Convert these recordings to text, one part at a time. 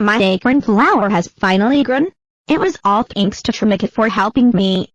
My acorn flower has finally grown. It was all thanks to Trimikit for helping me.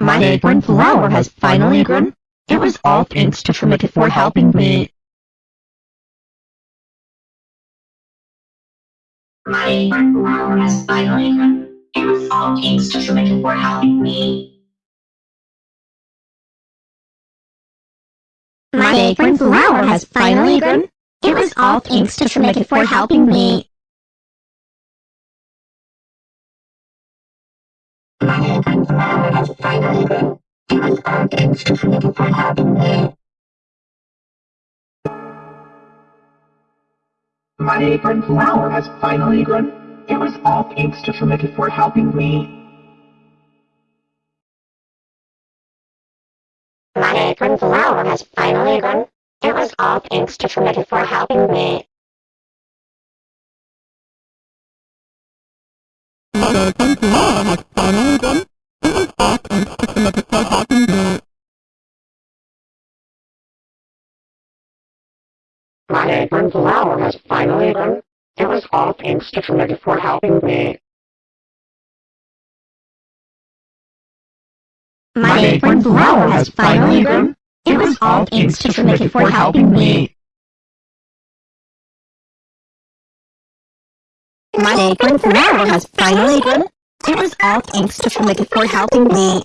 My acorn flower has finally grown. It was all thanks to Trimikit for helping me. My acorn flower has finally grown. It was all thanks to Trimikit for helping me. My acorn flower has finally grown. It was all thanks to Trimikit for helping me. My acorn flower has finally grown. It was all thanks to Trimikit for helping me. My apron flower has finally grown. It was all thanks to Trimikit for helping me. My apron flower has finally grown. It was all thanks to Trimikit for helping me. My acorn flower has finally grown. It was all thanks to Trimikit for helping me. My acorn flower has finally grown. It was all thanks to Trinity for helping me. My acorn flower has finally grown. It was all thanks to Trimikit for helping me. My acorn flower has finally grown. It was all thanks to Trimikit for helping me.